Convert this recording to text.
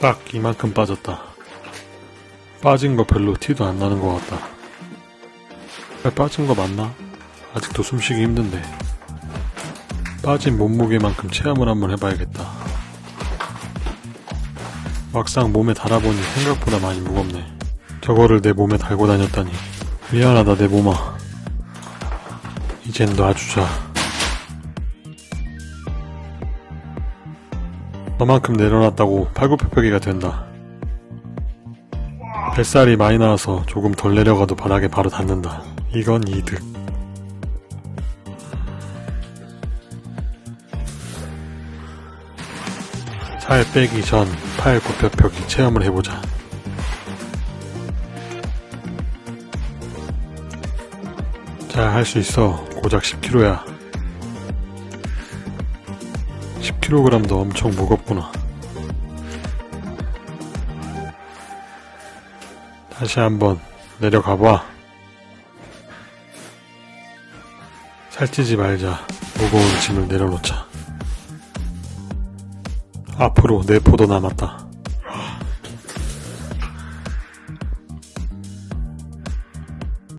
딱 이만큼 빠졌다. 빠진 거 별로 티도 안 나는 것 같다. 발 빠진 거 맞나? 아직도 숨쉬기 힘든데. 빠진 몸무게만큼 체험을 한번 해봐야겠다. 막상 몸에 달아보니 생각보다 많이 무겁네. 저거를 내 몸에 달고 다녔다니. 미안하다 내 몸아. 이젠 놔주자. 너만큼 내려놨다고 팔굽혀펴기가 된다. 뱃살이 많이 나와서 조금 덜 내려가도 바닥에 바로 닿는다. 이건 이득. 살 빼기 전 팔 굽혀펴기 체험을 해보자. 잘 할 수 있어. 고작 10kg야. 10kg도 엄청 무겁구나. 다시 한번 내려가봐. 살찌지 말자. 무거운 짐을 내려놓자. 앞으로 4포도 남았다.